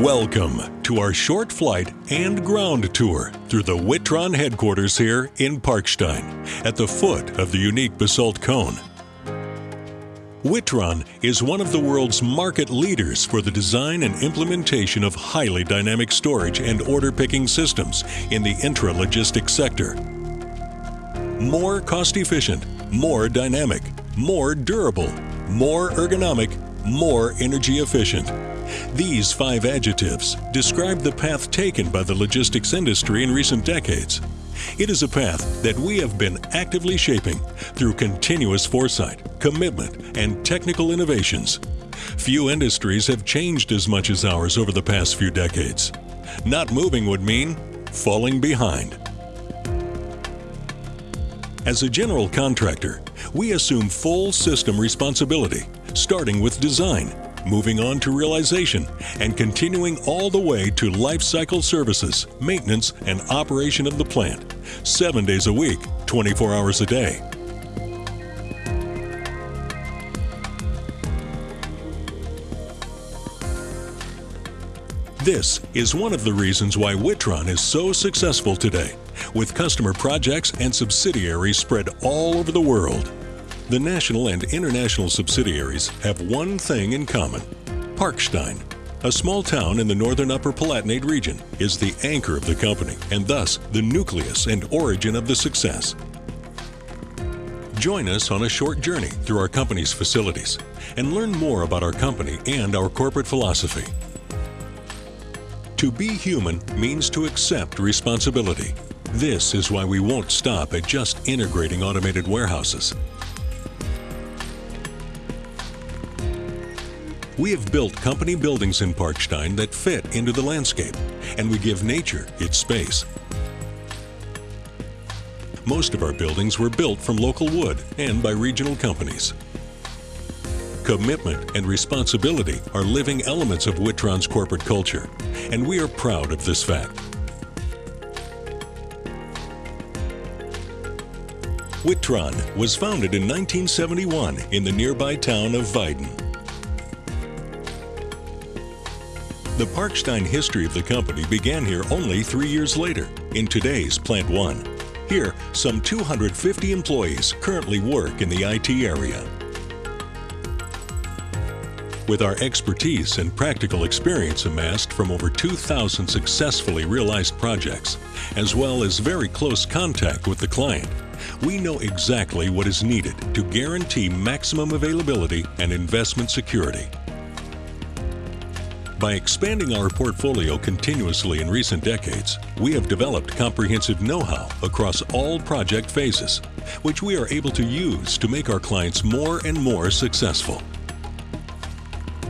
Welcome to our short flight and ground tour through the Witron headquarters here in Parkstein at the foot of the unique basalt cone. Witron is one of the world's market leaders for the design and implementation of highly dynamic storage and order picking systems in the intralogistics sector. More cost efficient, more dynamic, more durable, more ergonomic, more energy efficient. These five adjectives describe the path taken by the logistics industry in recent decades. It is a path that we have been actively shaping through continuous foresight, commitment, and technical innovations. Few industries have changed as much as ours over the past few decades. Not moving would mean falling behind. As a general contractor, we assume full system responsibility, starting with design, moving on to realization, and continuing all the way to life cycle services, maintenance, and operation of the plant, seven days a week, 24 hours a day. This is one of the reasons why Witron is so successful today, with customer projects and subsidiaries spread all over the world. The national and international subsidiaries have one thing in common. Parkstein, a small town in the northern Upper Palatinate region, is the anchor of the company and thus the nucleus and origin of the success. Join us on a short journey through our company's facilities and learn more about our company and our corporate philosophy. To be human means to accept responsibility. This is why we won't stop at just integrating automated warehouses. We have built company buildings in Parkstein that fit into the landscape, and we give nature its space. Most of our buildings were built from local wood and by regional companies. Commitment and responsibility are living elements of Witron's corporate culture, and we are proud of this fact. Witron was founded in 1971 in the nearby town of Weiden. The Parkstein history of the company began here only three years later, in today's Plant 1. Here, some 250 employees currently work in the IT area. With our expertise and practical experience amassed from over 2,000 successfully realized projects, as well as very close contact with the client, we know exactly what is needed to guarantee maximum availability and investment security. By expanding our portfolio continuously in recent decades, we have developed comprehensive know-how across all project phases, which we are able to use to make our clients more and more successful.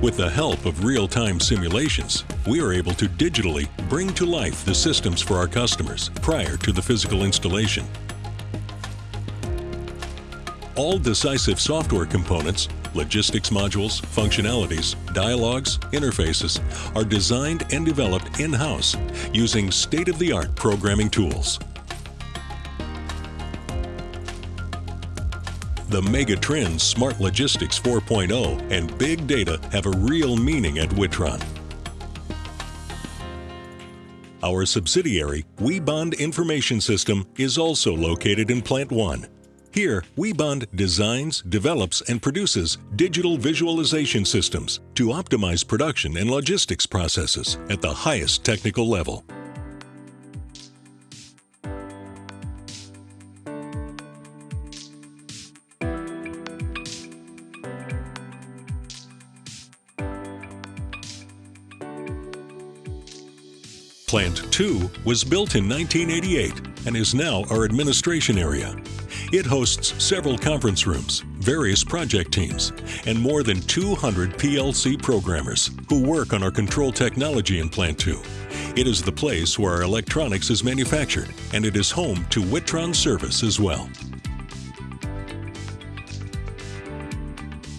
With the help of real-time simulations, we are able to digitally bring to life the systems for our customers prior to the physical installation. All decisive software components logistics modules, functionalities, dialogues, interfaces are designed and developed in-house using state-of-the-art programming tools. The mega trends Smart Logistics 4.0 and Big Data have a real meaning at Witron. Our subsidiary, WeBond Information System, is also located in Plant 1. Here, WeBond designs, develops, and produces digital visualization systems to optimize production and logistics processes at the highest technical level. Plant 2 was built in 1988 and is now our administration area. It hosts several conference rooms, various project teams, and more than 200 PLC programmers who work on our control technology in Plant 2. It is the place where our electronics is manufactured, and it is home to Witron service as well.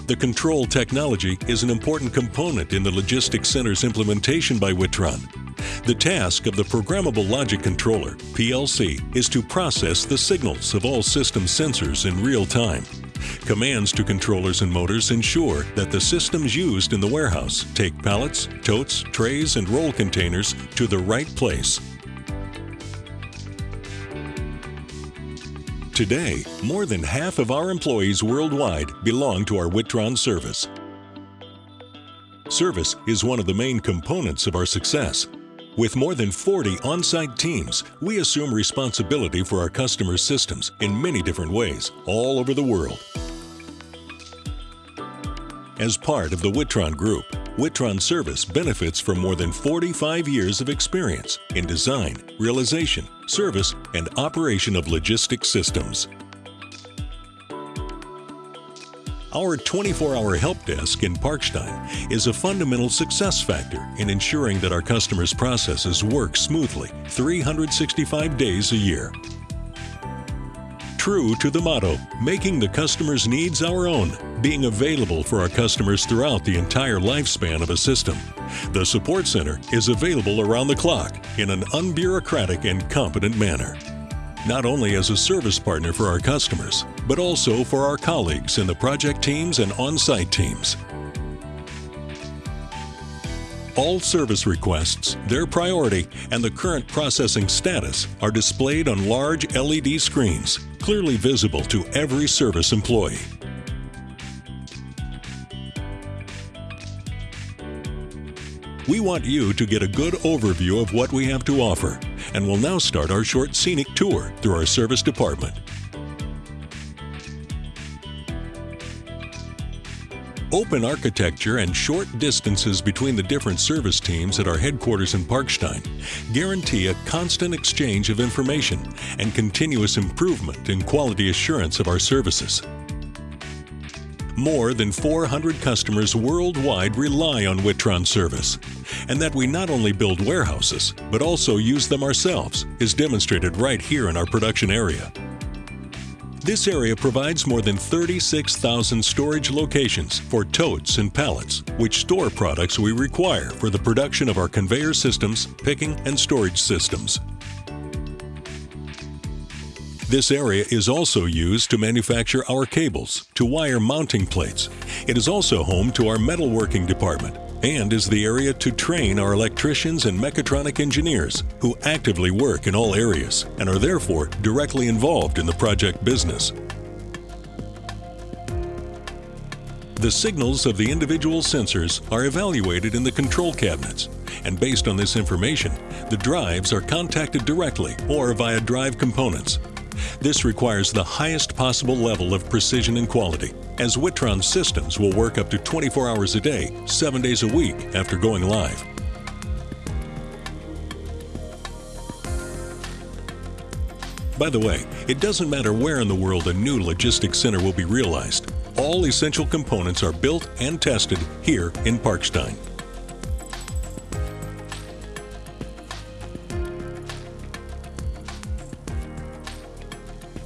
The control technology is an important component in the Logistics Center's implementation by Witron. The task of the Programmable Logic Controller, PLC, is to process the signals of all system sensors in real time. Commands to controllers and motors ensure that the systems used in the warehouse take pallets, totes, trays, and roll containers to the right place. Today, more than half of our employees worldwide belong to our Witron service. Service is one of the main components of our success. With more than 40 on-site teams, we assume responsibility for our customers' systems in many different ways all over the world. As part of the Witron Group, Witron Service benefits from more than 45 years of experience in design, realization, service, and operation of logistic systems. Our 24-hour help desk in Parkstein is a fundamental success factor in ensuring that our customers' processes work smoothly 365 days a year. True to the motto, making the customer's needs our own, being available for our customers throughout the entire lifespan of a system. The Support Center is available around the clock in an unbureaucratic and competent manner not only as a service partner for our customers, but also for our colleagues in the project teams and on-site teams. All service requests, their priority, and the current processing status are displayed on large LED screens, clearly visible to every service employee. We want you to get a good overview of what we have to offer and will now start our short scenic tour through our service department. Open architecture and short distances between the different service teams at our headquarters in Parkstein guarantee a constant exchange of information and continuous improvement in quality assurance of our services. More than 400 customers worldwide rely on Witron service. And that we not only build warehouses, but also use them ourselves is demonstrated right here in our production area. This area provides more than 36,000 storage locations for totes and pallets, which store products we require for the production of our conveyor systems, picking, and storage systems. This area is also used to manufacture our cables, to wire mounting plates. It is also home to our metalworking department and is the area to train our electricians and mechatronic engineers who actively work in all areas and are therefore directly involved in the project business. The signals of the individual sensors are evaluated in the control cabinets, and based on this information, the drives are contacted directly or via drive components this requires the highest possible level of precision and quality, as Witron systems will work up to 24 hours a day, 7 days a week after going live. By the way, it doesn't matter where in the world a new logistics center will be realized. All essential components are built and tested here in Parkstein.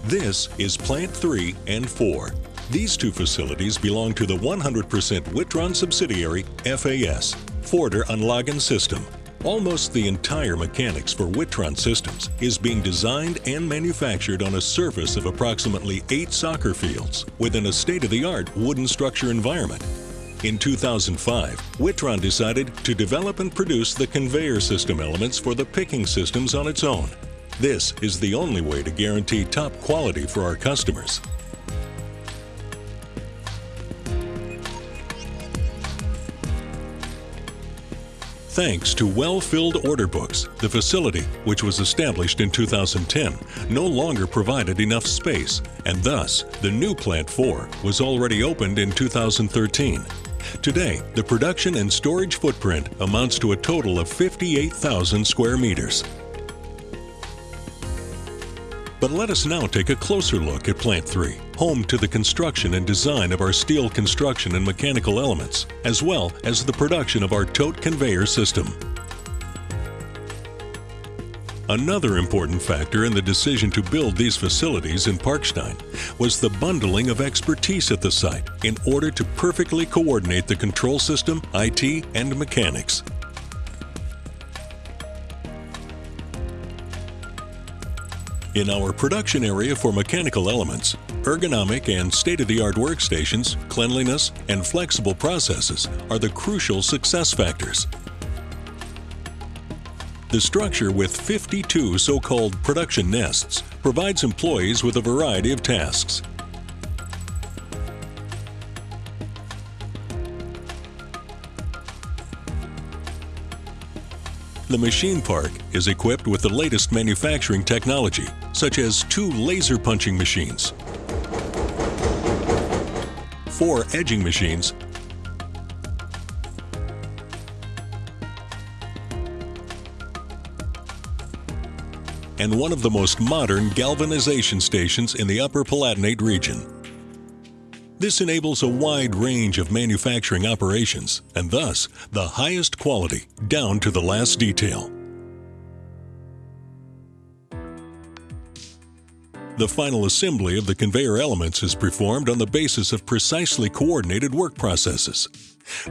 This is Plant 3 and 4. These two facilities belong to the 100% Witron subsidiary FAS, Forder-Anlagen System. Almost the entire mechanics for Witron systems is being designed and manufactured on a surface of approximately eight soccer fields within a state-of-the-art wooden structure environment. In 2005, Witron decided to develop and produce the conveyor system elements for the picking systems on its own this is the only way to guarantee top quality for our customers. Thanks to well-filled order books, the facility, which was established in 2010, no longer provided enough space, and thus the new Plant 4 was already opened in 2013. Today, the production and storage footprint amounts to a total of 58,000 square meters. But let us now take a closer look at Plant 3, home to the construction and design of our steel construction and mechanical elements, as well as the production of our tote conveyor system. Another important factor in the decision to build these facilities in Parkstein was the bundling of expertise at the site in order to perfectly coordinate the control system, IT, and mechanics. In our production area for mechanical elements, ergonomic and state-of-the-art workstations, cleanliness, and flexible processes are the crucial success factors. The structure with 52 so-called production nests provides employees with a variety of tasks. The machine park is equipped with the latest manufacturing technology, such as two laser punching machines, four edging machines, and one of the most modern galvanization stations in the Upper Palatinate region. This enables a wide range of manufacturing operations and thus the highest quality down to the last detail. The final assembly of the conveyor elements is performed on the basis of precisely coordinated work processes.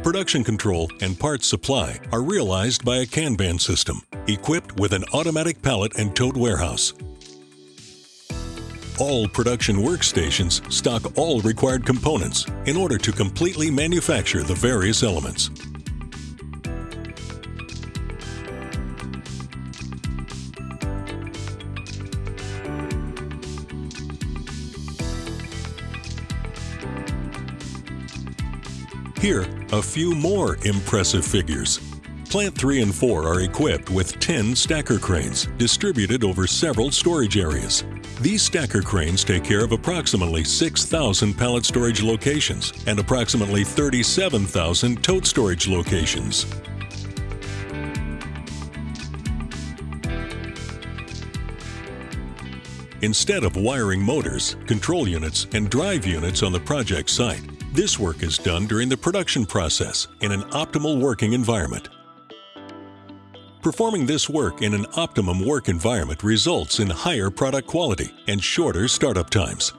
Production control and parts supply are realized by a Kanban system, equipped with an automatic pallet and tote warehouse. All production workstations stock all required components in order to completely manufacture the various elements. Here, a few more impressive figures. Plant 3 and 4 are equipped with 10 stacker cranes distributed over several storage areas. These stacker cranes take care of approximately 6,000 pallet storage locations and approximately 37,000 tote storage locations. Instead of wiring motors, control units, and drive units on the project site, this work is done during the production process in an optimal working environment. Performing this work in an optimum work environment results in higher product quality and shorter startup times.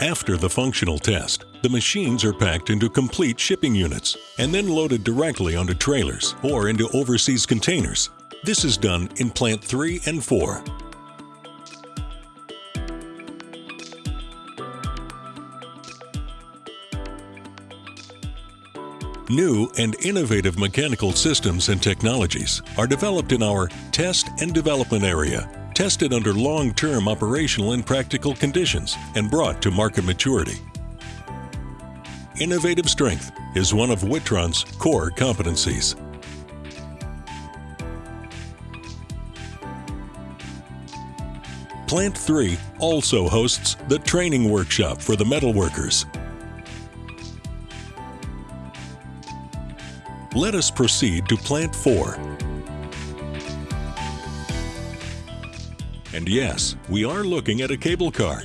After the functional test, the machines are packed into complete shipping units and then loaded directly onto trailers or into overseas containers. This is done in Plant 3 and 4. New and innovative mechanical systems and technologies are developed in our Test and Development Area, tested under long-term operational and practical conditions, and brought to market maturity. Innovative strength is one of Witron's core competencies. Plant 3 also hosts the training workshop for the metalworkers Let us proceed to Plant 4. And yes, we are looking at a cable car.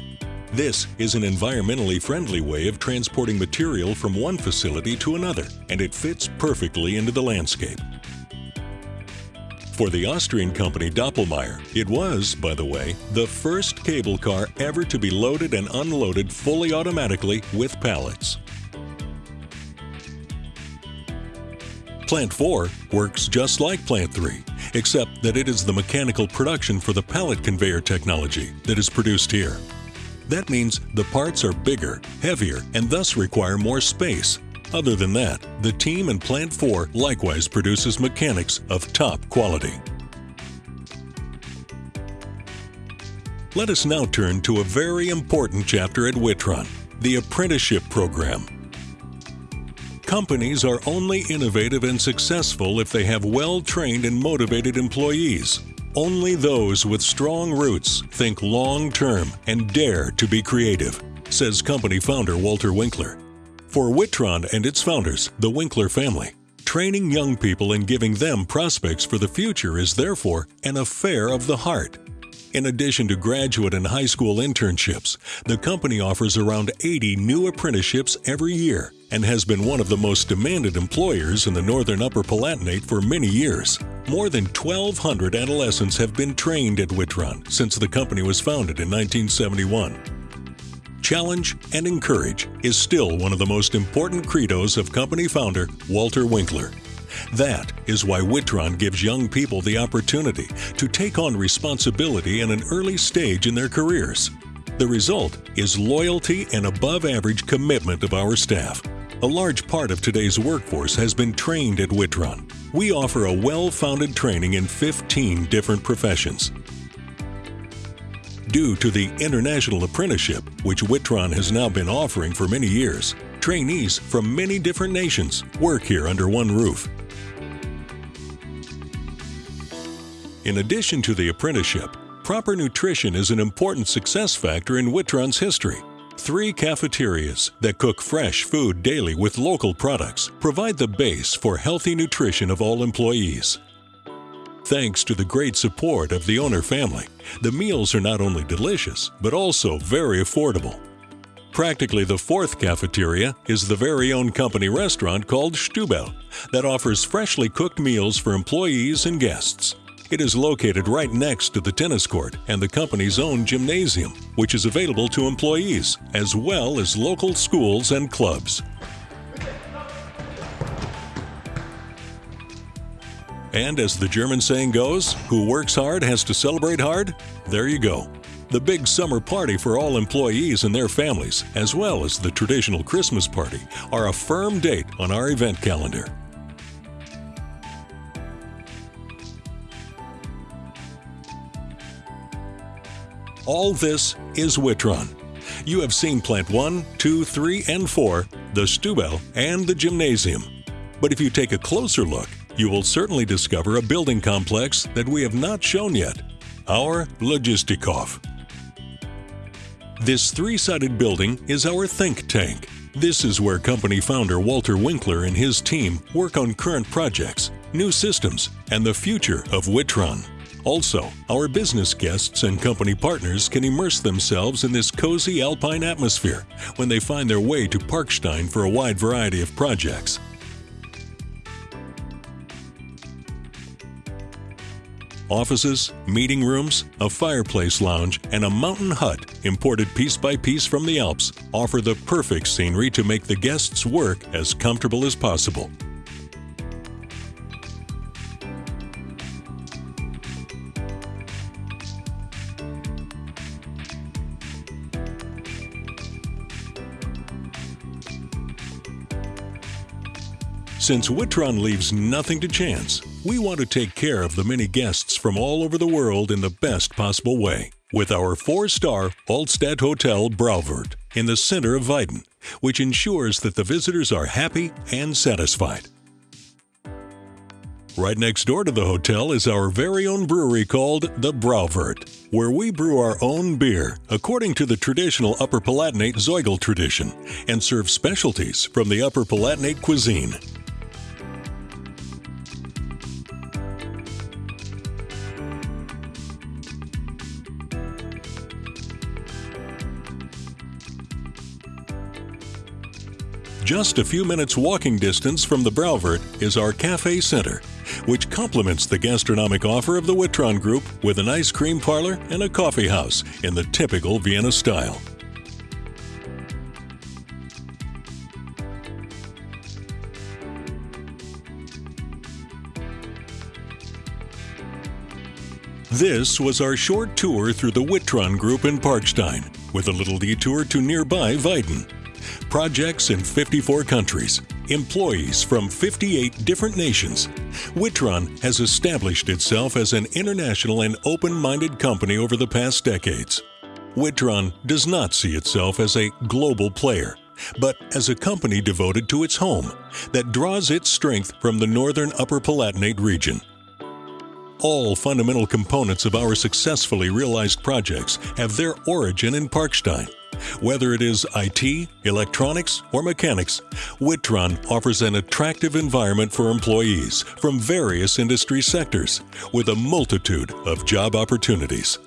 This is an environmentally friendly way of transporting material from one facility to another, and it fits perfectly into the landscape. For the Austrian company Doppelmayr, it was, by the way, the first cable car ever to be loaded and unloaded fully automatically with pallets. Plant 4 works just like Plant 3, except that it is the mechanical production for the pallet conveyor technology that is produced here. That means the parts are bigger, heavier, and thus require more space. Other than that, the team in Plant 4 likewise produces mechanics of top quality. Let us now turn to a very important chapter at Witron, the apprenticeship program. Companies are only innovative and successful if they have well-trained and motivated employees. Only those with strong roots think long-term and dare to be creative, says company founder Walter Winkler. For Witron and its founders, the Winkler family, training young people and giving them prospects for the future is therefore an affair of the heart. In addition to graduate and high school internships, the company offers around 80 new apprenticeships every year and has been one of the most demanded employers in the northern Upper Palatinate for many years. More than 1,200 adolescents have been trained at Witron since the company was founded in 1971. Challenge and encourage is still one of the most important credos of company founder Walter Winkler. That is why Witron gives young people the opportunity to take on responsibility in an early stage in their careers. The result is loyalty and above average commitment of our staff. A large part of today's workforce has been trained at Witron. We offer a well founded training in 15 different professions. Due to the international apprenticeship, which Witron has now been offering for many years, trainees from many different nations work here under one roof. In addition to the apprenticeship, proper nutrition is an important success factor in Witron's history. Three cafeterias that cook fresh food daily with local products provide the base for healthy nutrition of all employees. Thanks to the great support of the owner family, the meals are not only delicious, but also very affordable. Practically the fourth cafeteria is the very own company restaurant called Stubel that offers freshly cooked meals for employees and guests. It is located right next to the tennis court and the company's own gymnasium, which is available to employees, as well as local schools and clubs. And as the German saying goes, who works hard has to celebrate hard? There you go. The big summer party for all employees and their families, as well as the traditional Christmas party, are a firm date on our event calendar. All this is Witron. You have seen Plant 1, 2, 3, and 4, the Stubel, and the Gymnasium. But if you take a closer look, you will certainly discover a building complex that we have not shown yet our Logistikhof. This three sided building is our think tank. This is where company founder Walter Winkler and his team work on current projects, new systems, and the future of Witron. Also, our business guests and company partners can immerse themselves in this cozy alpine atmosphere when they find their way to Parkstein for a wide variety of projects. Offices, meeting rooms, a fireplace lounge, and a mountain hut imported piece by piece from the Alps offer the perfect scenery to make the guests' work as comfortable as possible. Since Witron leaves nothing to chance, we want to take care of the many guests from all over the world in the best possible way with our four-star Altstadt Hotel Bräuwirt in the center of Weiden, which ensures that the visitors are happy and satisfied. Right next door to the hotel is our very own brewery called the Bräuwirt, where we brew our own beer according to the traditional Upper Palatinate Zoigl tradition and serve specialties from the Upper Palatinate cuisine. Just a few minutes walking distance from the Bräuwirt is our Cafe Center, which complements the gastronomic offer of the Witron Group with an ice cream parlor and a coffee house in the typical Vienna style. This was our short tour through the Witron Group in Parkstein, with a little detour to nearby Weiden projects in 54 countries, employees from 58 different nations. Witron has established itself as an international and open minded company over the past decades. Witron does not see itself as a global player, but as a company devoted to its home that draws its strength from the northern Upper Palatinate region. All fundamental components of our successfully realized projects have their origin in Parkstein whether it is IT, electronics, or mechanics, Witron offers an attractive environment for employees from various industry sectors with a multitude of job opportunities.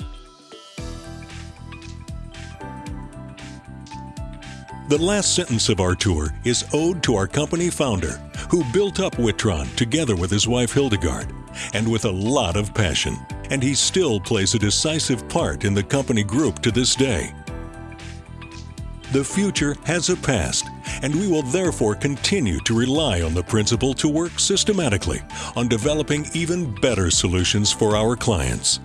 The last sentence of our tour is ode to our company founder, who built up Witron together with his wife Hildegard, and with a lot of passion. And he still plays a decisive part in the company group to this day. The future has a past, and we will therefore continue to rely on the principle to work systematically on developing even better solutions for our clients.